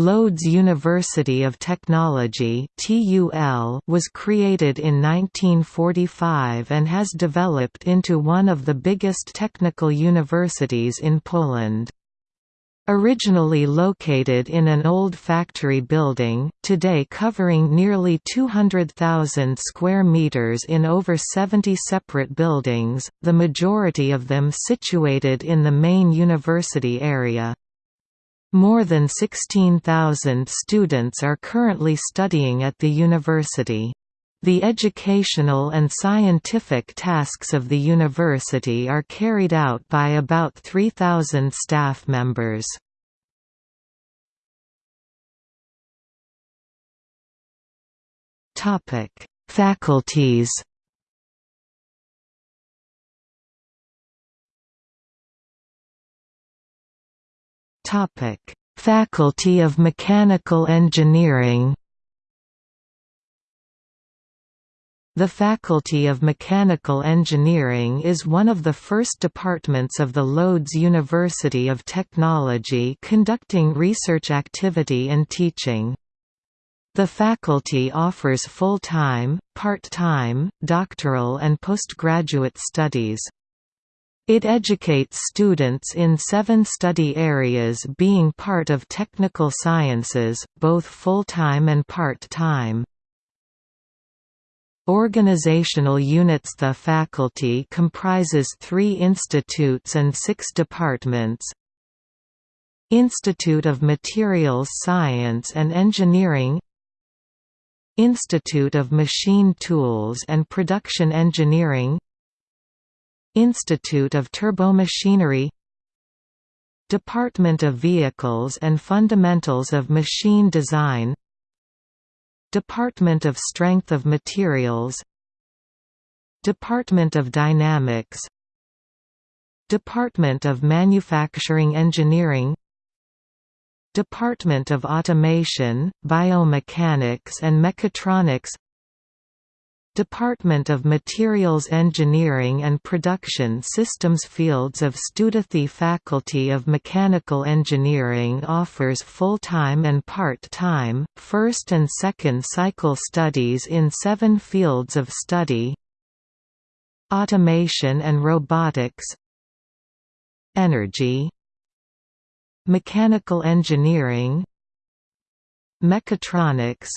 Lodz University of Technology was created in 1945 and has developed into one of the biggest technical universities in Poland. Originally located in an old factory building, today covering nearly 200,000 square meters in over 70 separate buildings, the majority of them situated in the main university area. More than 16,000 students are currently studying at the university. The educational and scientific tasks of the university are carried out by about 3,000 staff members. Faculties Faculty of Mechanical Engineering. The Faculty of Mechanical Engineering is one of the first departments of the Lodz University of Technology conducting research activity and teaching. The faculty offers full-time, part-time, doctoral and postgraduate studies. It educates students in seven study areas being part of technical sciences, both full-time and part-time. Organizational units The faculty comprises three institutes and six departments. Institute of Materials Science and Engineering. Institute of Machine Tools and Production Engineering Institute of Turbomachinery Department of Vehicles and Fundamentals of Machine Design Department of Strength of Materials Department of Dynamics Department of Manufacturing Engineering Department of Automation, Biomechanics and Mechatronics Department of Materials Engineering and Production Systems Fields of Studathy Faculty of Mechanical Engineering offers full-time and part-time, first and second cycle studies in seven fields of study. Automation and Robotics. Energy. Mechanical Engineering. Mechatronics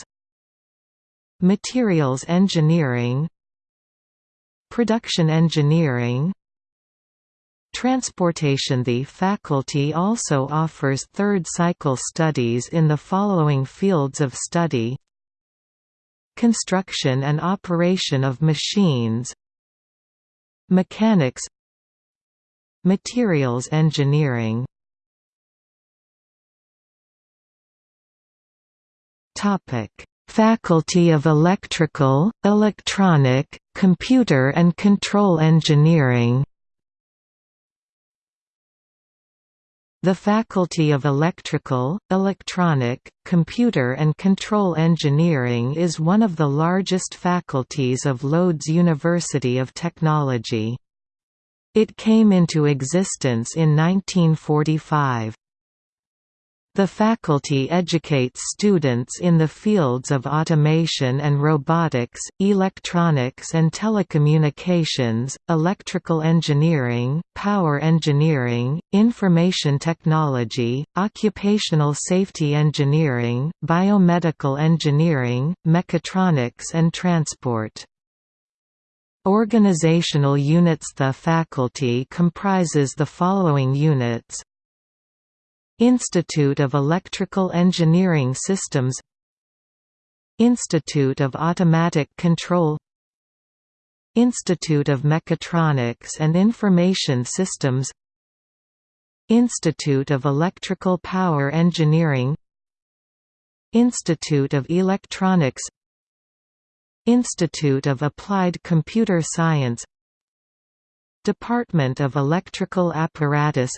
Materials engineering Production engineering Transportation. The faculty also offers third-cycle studies in the following fields of study Construction and operation of machines Mechanics Materials engineering. Topic Faculty of Electrical, Electronic, Computer and Control Engineering The Faculty of Electrical, Electronic, Computer and Control Engineering is one of the largest faculties of Lodz University of Technology. It came into existence in 1945. The faculty educates students in the fields of automation and robotics, electronics and telecommunications, electrical engineering, power engineering, information technology, occupational safety engineering, biomedical engineering, mechatronics and transport. Organizational units The faculty comprises the following units Institute of Electrical Engineering Systems Institute of Automatic Control Institute of Mechatronics and Information Systems Institute of Electrical Power Engineering Institute of Electronics Institute of Applied Computer Science Department of Electrical Apparatus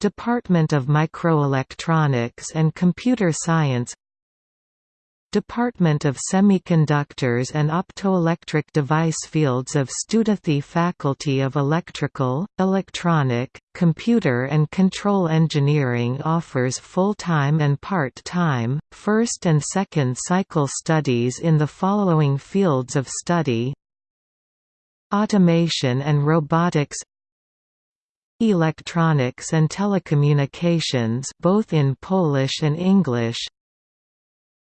Department of Microelectronics and Computer Science Department of Semiconductors and Optoelectric Device Fields of Studithi Faculty of Electrical, Electronic, Computer and Control Engineering offers full-time and part-time, first and second cycle studies in the following fields of study. Automation and Robotics Electronics and Telecommunications both in Polish and English.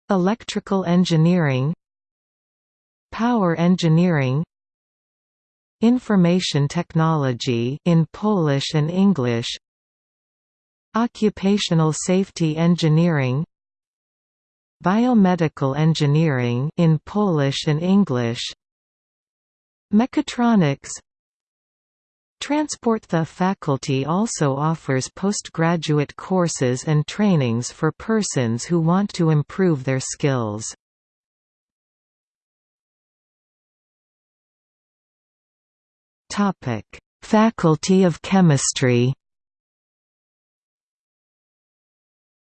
Electrical engineering. Power engineering. Information technology in Polish and English. Occupational safety engineering. Biomedical engineering in Polish and English. Mechatronics Transport The faculty also offers postgraduate courses and trainings for persons who want to improve their skills. Faculty of Chemistry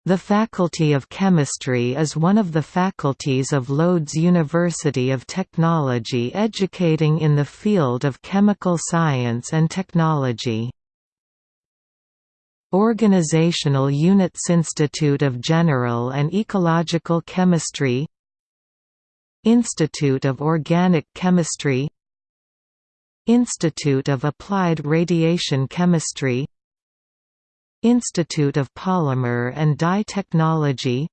The Faculty of Chemistry is one of the faculties of Lodz University of Technology educating in the field of chemical science and technology. Organizational units Institute of General and Ecological Chemistry Institute of Organic Chemistry Institute of Applied Radiation Chemistry Institute of Polymer and Dye Technology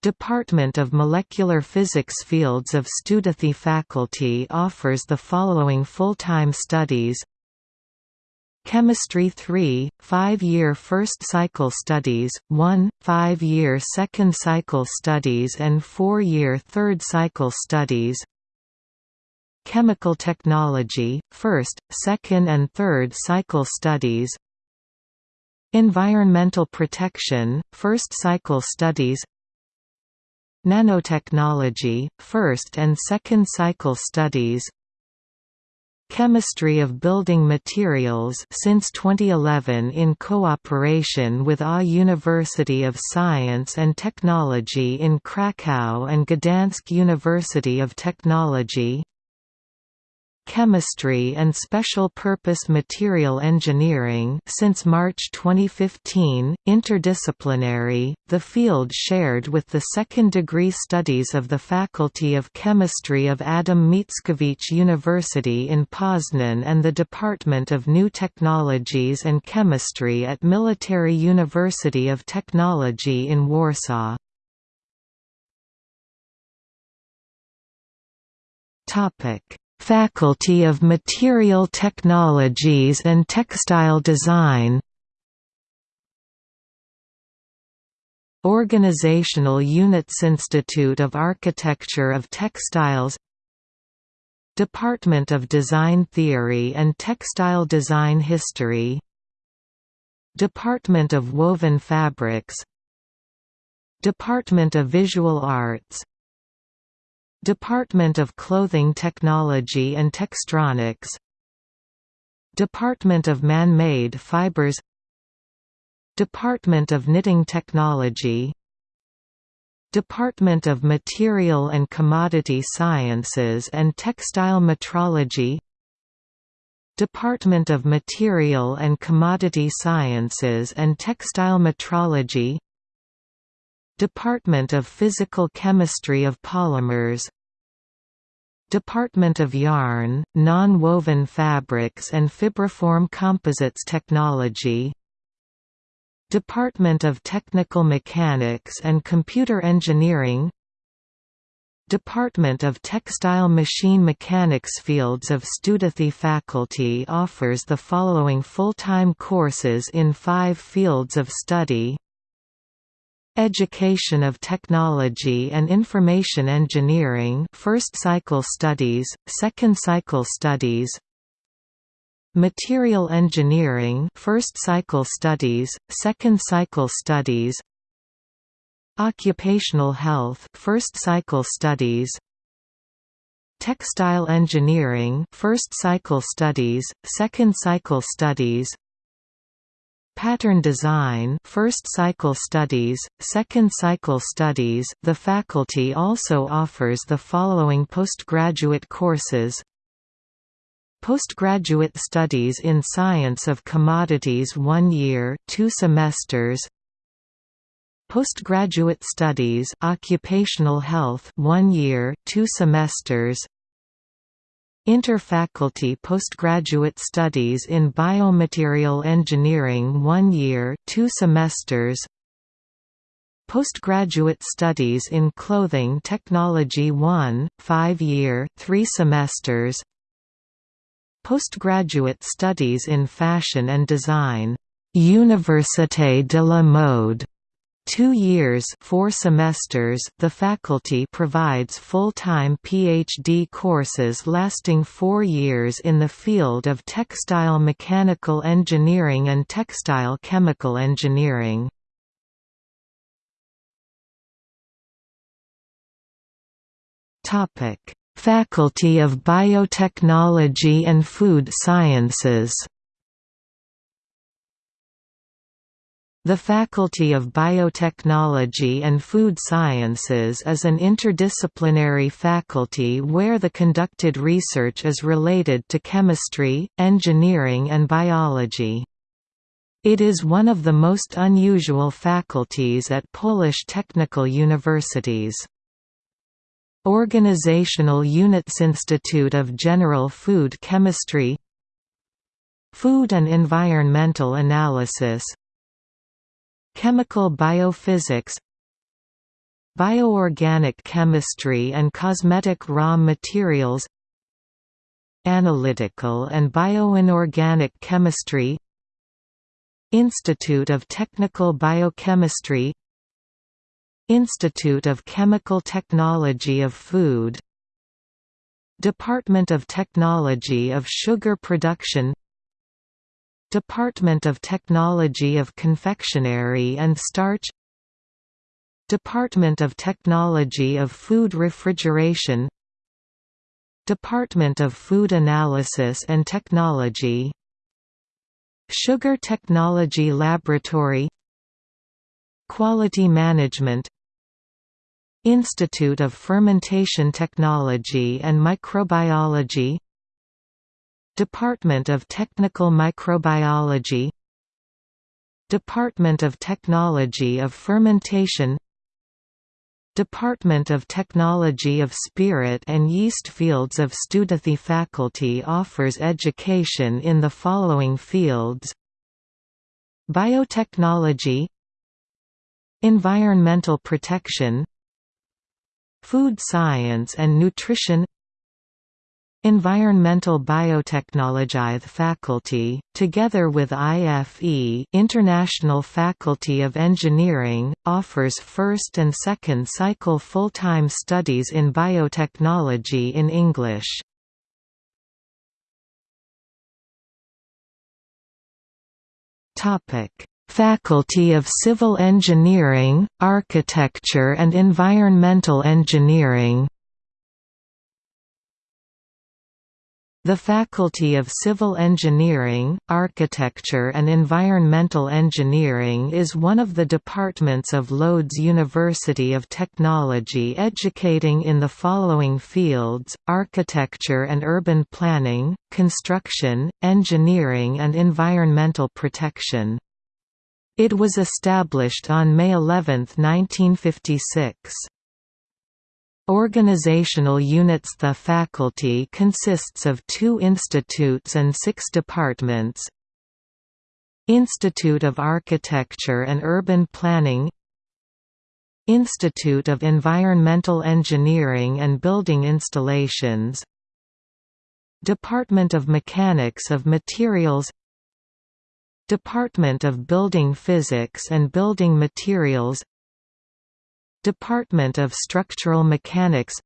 Department of Molecular Physics Fields of Studithi faculty offers the following full-time studies. Chemistry 3, 5-year first cycle studies, 1, 5-year second cycle studies and 4-year third cycle studies. Chemical Technology, first, second and third cycle studies Environmental protection, first cycle studies Nanotechnology, first and second cycle studies Chemistry of Building Materials since 2011 in cooperation with A University of Science and Technology in Kraków and Gdansk University of Technology Chemistry and Special Purpose Material Engineering since March 2015, interdisciplinary, the field shared with the second-degree studies of the Faculty of Chemistry of Adam Mickiewicz University in Poznan and the Department of New Technologies and Chemistry at Military University of Technology in Warsaw. Topic Faculty of Material Technologies and Textile Design. Organizational Units Institute of Architecture of Textiles. Department of Design Theory and Textile Design History. Department of Woven Fabrics. Department of Visual Arts Department of Clothing Technology and Textronics. Department of Man-Made Fibers. Department of Knitting Technology. Department of Material and Commodity Sciences and Textile Metrology. Department of Material and Commodity Sciences and Textile Metrology. Department of Physical Chemistry of Polymers Department of Yarn, Non-Woven Fabrics and Fibriform Composites Technology. Department of Technical Mechanics and Computer Engineering. Department of Textile Machine Mechanics Fields of Studithi faculty offers the following full-time courses in five fields of study Education of Technology and Information Engineering First Cycle Studies, Second Cycle Studies. Material Engineering First Cycle Studies, Second Cycle Studies. Occupational Health First Cycle Studies. Textile Engineering First Cycle Studies, Second Cycle Studies Pattern design first cycle studies, second cycle studies The faculty also offers the following postgraduate courses. Postgraduate studies in Science of Commodities 1 year 2 semesters. Postgraduate studies Occupational Health 1 year 2 semesters Interfaculty postgraduate studies in Biomaterial Engineering 1 year 2 semesters. Postgraduate studies in Clothing Technology 1, 5-year 3 semesters. Postgraduate studies in Fashion and Design. Université de la Mode Two years four semesters the faculty provides full-time PhD courses lasting four years in the field of textile mechanical engineering and textile chemical engineering. Faculty of Biotechnology and Food Sciences The Faculty of Biotechnology and Food Sciences is an interdisciplinary faculty where the conducted research is related to chemistry, engineering and biology. It is one of the most unusual faculties at Polish technical universities. Organizational Units Institute of General Food Chemistry Food and Environmental Analysis Chemical biophysics Bioorganic chemistry and cosmetic raw materials Analytical and bioinorganic chemistry Institute of Technical Biochemistry Institute of Chemical Technology of Food Department of Technology of Sugar Production Department of Technology of Confectionery and Starch Department of Technology of Food Refrigeration Department of Food Analysis and Technology Sugar Technology Laboratory Quality Management Institute of Fermentation Technology and Microbiology Department of Technical Microbiology. Department of Technology of Fermentation. Department of Technology of Spirit and Yeast Fields of Studithi faculty offers education in the following fields. Biotechnology. Environmental protection. Food science and nutrition Environmental Biotechnology faculty, together with IFE International Faculty of Engineering, offers first and second cycle full-time studies in biotechnology in English. Faculty of Civil Engineering, Architecture and Environmental Engineering The Faculty of Civil Engineering, Architecture and Environmental Engineering is one of the departments of Lodz University of Technology educating in the following fields, architecture and urban planning, construction, engineering and environmental protection. It was established on May 11, 1956. Organizational units The faculty consists of two institutes and six departments. Institute of Architecture and Urban Planning. Institute of Environmental Engineering and Building Installations. Department of Mechanics of Materials. Department of Building Physics and Building Materials Department of Structural Mechanics.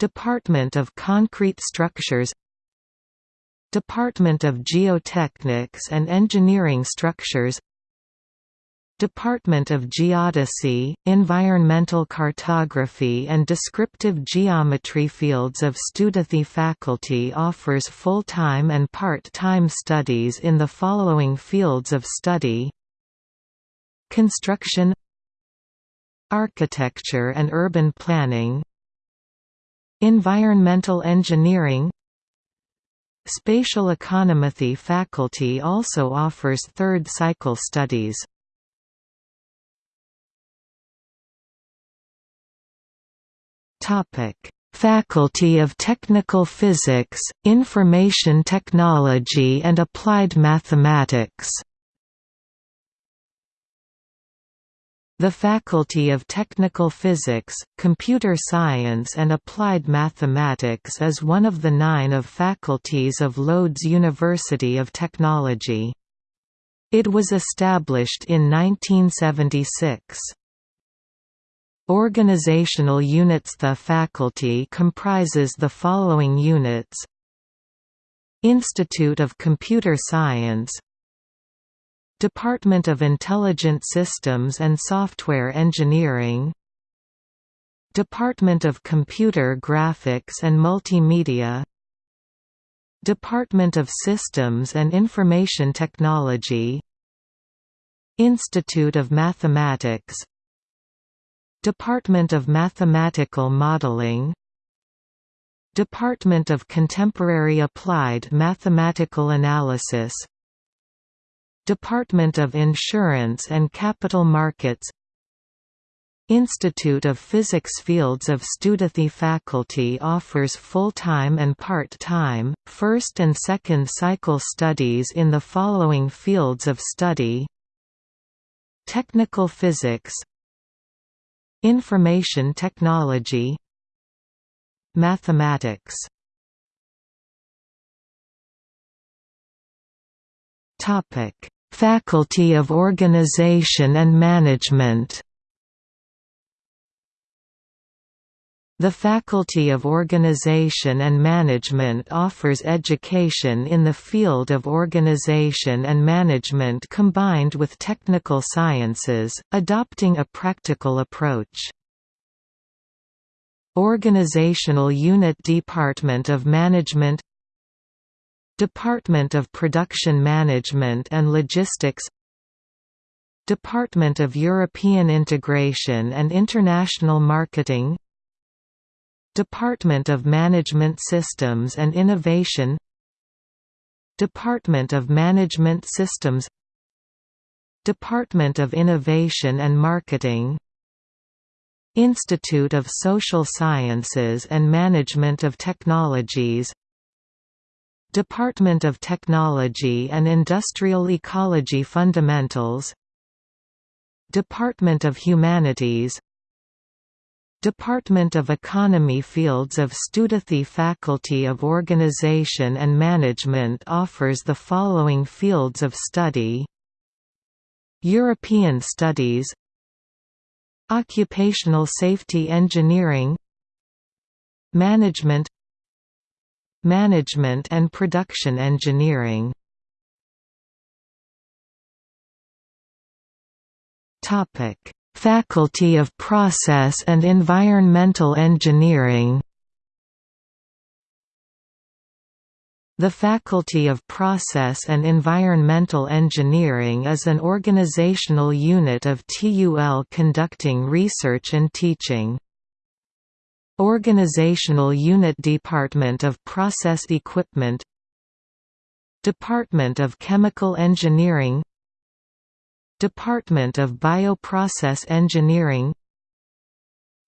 Department of Concrete Structures. Department of Geotechnics and Engineering Structures. Department of Geodesy, Environmental Cartography and Descriptive Geometry fields of Studithi faculty offers full-time and part-time studies in the following fields of study. Construction Architecture and Urban Planning Environmental Engineering Spatial Econometry faculty also offers third cycle studies. Faculty of Technical Physics, Information Technology and Applied Mathematics The Faculty of Technical Physics, Computer Science and Applied Mathematics is one of the nine of faculties of Lodz University of Technology. It was established in 1976. Organizational units The faculty comprises the following units Institute of Computer Science Department of Intelligent Systems and Software Engineering Department of Computer Graphics and Multimedia Department of Systems and Information Technology Institute of Mathematics Department of Mathematical Modeling Department of Contemporary Applied Mathematical Analysis Department of Insurance and Capital Markets Institute of Physics Fields of Studithi faculty offers full-time and part-time, first and second cycle studies in the following fields of study. Technical Physics Information technology Mathematics Faculty of Organization and Management The Faculty of Organization and Management offers education in the field of organization and management combined with technical sciences, adopting a practical approach. Organizational Unit Department of Management Department of Production Management and Logistics Department of European Integration and International Marketing Department of Management Systems and Innovation Department of Management Systems Department of Innovation and Marketing Institute of Social Sciences and Management of Technologies Department of Technology and Industrial Ecology Fundamentals Department of Humanities Department of Economy Fields of Studithi Faculty of Organization and Management offers the following fields of study. European Studies Occupational Safety Engineering Management Management and Production Engineering. Topic. Faculty of Process and Environmental Engineering. The Faculty of Process and Environmental Engineering is an organizational unit of TUL conducting research and teaching. Organizational Unit Department of Process Equipment Department of Chemical Engineering Department of Bioprocess Engineering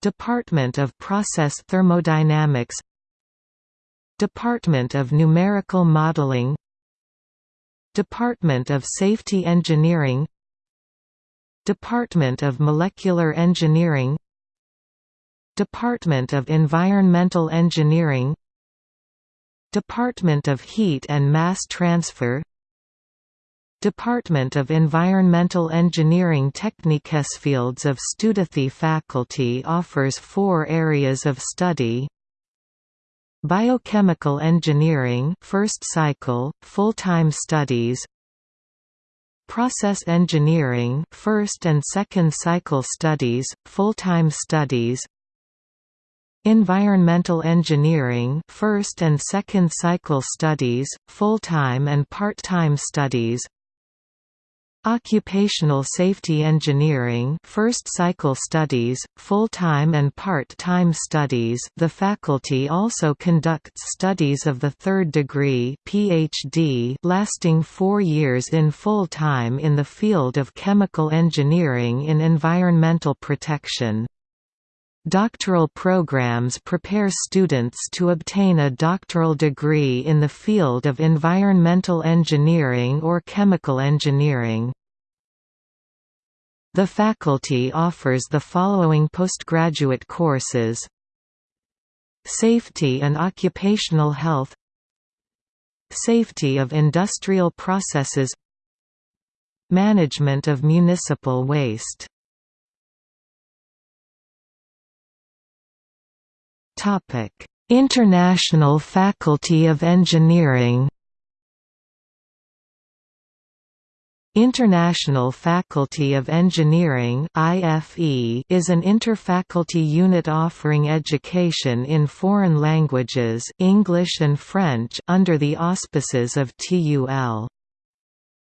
Department of Process Thermodynamics Department of Numerical Modeling Department of Safety Engineering Department of Molecular Engineering Department of Environmental Engineering Department of Heat and Mass Transfer Department of Environmental Engineering Techniques Fields of Studithi faculty offers four areas of study. Biochemical Engineering first cycle, full-time studies. Process engineering first and second cycle studies, full-time studies Environmental engineering first and second cycle studies, full-time and part-time studies Occupational Safety Engineering First Cycle Studies, Full-Time and Part-Time Studies The faculty also conducts studies of the third degree PhD lasting four years in full-time in the field of chemical engineering in environmental protection. Doctoral programs prepare students to obtain a doctoral degree in the field of environmental engineering or chemical engineering. The faculty offers the following postgraduate courses. Safety and Occupational Health. Safety of Industrial Processes. Management of Municipal Waste International Faculty of Engineering International Faculty of Engineering is an interfaculty unit offering education in foreign languages English and French under the auspices of TUL.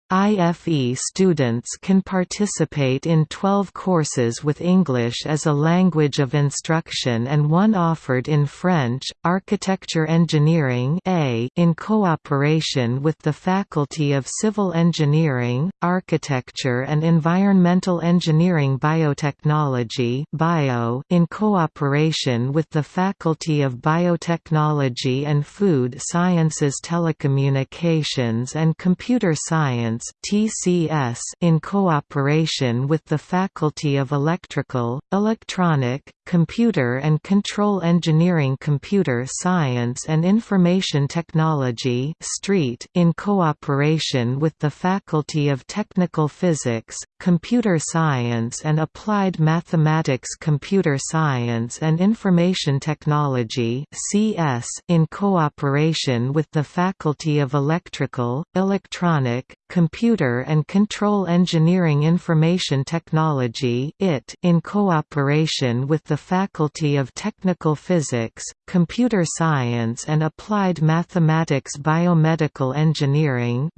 IFE students can participate in 12 courses with English as a language of instruction and one offered in French, Architecture Engineering A in cooperation with the Faculty of Civil Engineering, Architecture and Environmental Engineering Biotechnology Bio in cooperation with the Faculty of Biotechnology and Food Sciences Telecommunications and Computer Science Science (TCS) in cooperation with the Faculty of Electrical, Electronic, Computer and Control Engineering Computer Science and Information Technology (STREET) in cooperation with the Faculty of Technical Physics, Computer Science and Applied Mathematics Computer Science and Information Technology (CS) in cooperation with the Faculty of Electrical, Electronic, Computer and Control Engineering Information Technology IT in cooperation with the Faculty of Technical Physics, Computer Science and Applied Mathematics Biomedical Engineering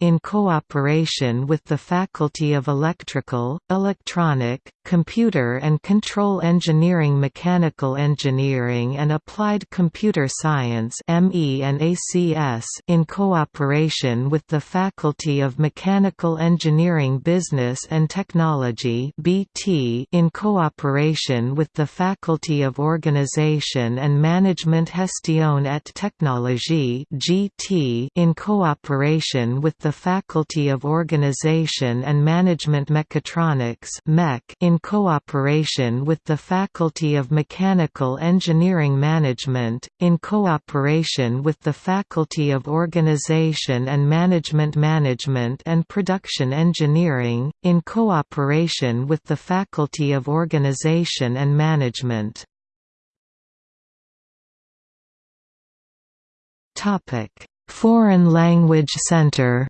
in cooperation with the Faculty of Electrical, Electronic, Computer and Control Engineering Mechanical Engineering and Applied Computer Science ME and ACS in cooperation with the Faculty of Mechanical Engineering Business and Technology BT in cooperation with the Faculty of Organization and Management Gestion et Technologie GT in cooperation with the Faculty of Organization and Management Mechatronics MEC in cooperation with the Faculty of Mechanical Engineering Management, in cooperation with the Faculty of Organization and Management Management and Production Engineering, in cooperation with the Faculty of Organization and Management. Foreign Language Center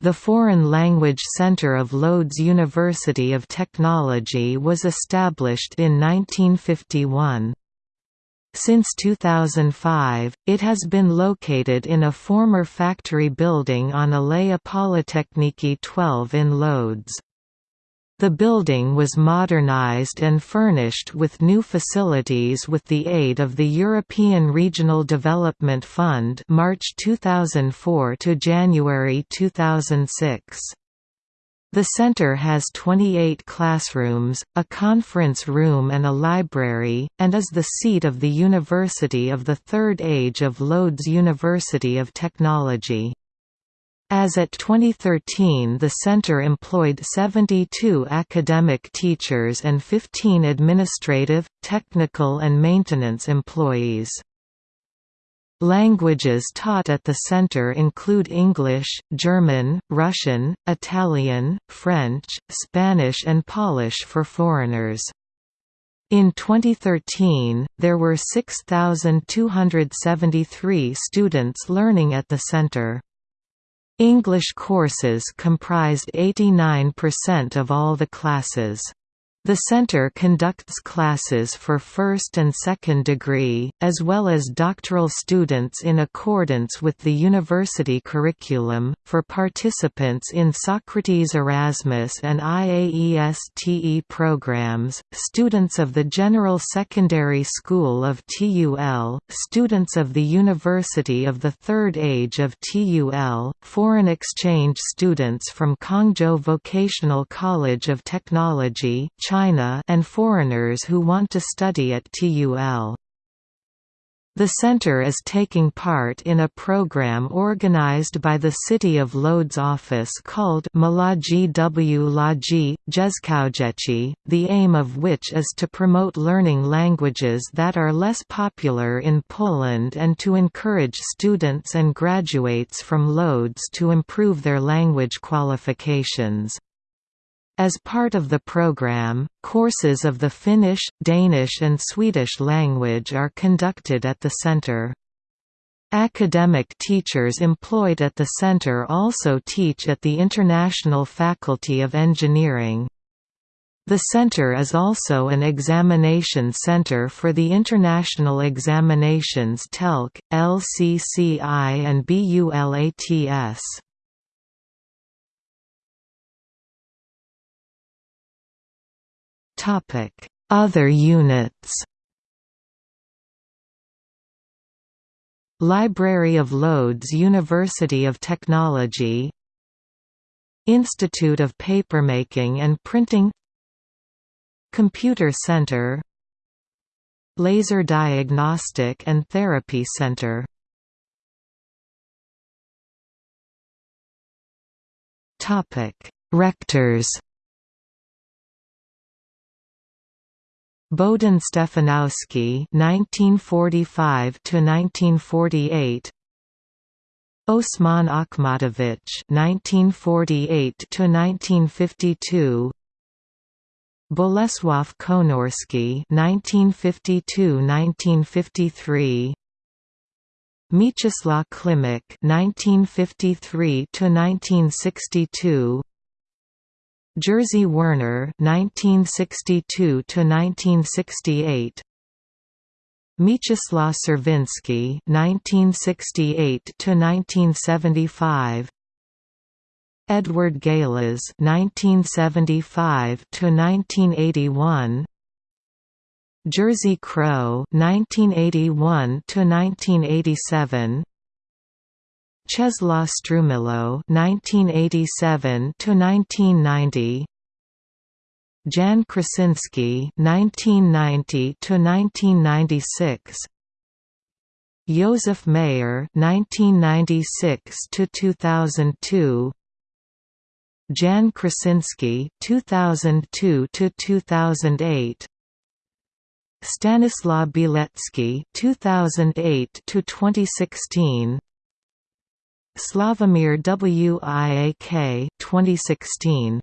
The Foreign Language Center of Lodz University of Technology was established in 1951. Since 2005, it has been located in a former factory building on Aleja Politechniki 12 in Lodz. The building was modernized and furnished with new facilities with the aid of the European Regional Development Fund March 2004 to January 2006. The center has 28 classrooms, a conference room and a library, and is the seat of the University of the Third Age of Lodz University of Technology. As at 2013 the center employed 72 academic teachers and 15 administrative, technical and maintenance employees. Languages taught at the center include English, German, Russian, Italian, French, Spanish and Polish for foreigners. In 2013, there were 6,273 students learning at the center. English courses comprised 89% of all the classes. The center conducts classes for first and second degree, as well as doctoral students in accordance with the university curriculum. For participants in Socrates Erasmus and IAESTE programs, students of the General Secondary School of TUL, students of the University of the Third Age of TUL, foreign exchange students from Kongzhou Vocational College of Technology, China and foreigners who want to study at TUL. The center is taking part in a program organized by the City of Lodz office called Młodzi w Łodzi, Jezkaujechi, the aim of which is to promote learning languages that are less popular in Poland and to encourage students and graduates from Lodz to improve their language qualifications. As part of the program, courses of the Finnish, Danish and Swedish language are conducted at the center. Academic teachers employed at the center also teach at the International Faculty of Engineering. The center is also an examination center for the international examinations TELC, LCCI and BULATS. Other units Library of Lodz University of Technology Institute of Papermaking and Printing Computer Center Laser Diagnostic and Therapy Center Rectors Bohdan Stefanowski (1945–1948), Osman Achmatowicz (1948–1952), Bolesław Konorski (1952–1953). Mieczysław Klimek (1953–1962), Jerzy Werner (1962–1968), Mieczysław Czerwiński (1968–1975), Edward Gales (1975–1981). Jerzy Kroh (1981–1987), Czesław Strumiłło (1987–1990), Jan Krysiński (1990–1996), Józef Mayer (1996–2002), Jan Krysiński 2002 to 2008 Stanisław Bielecki 2008 to 2016 Sławomir Wiak 2016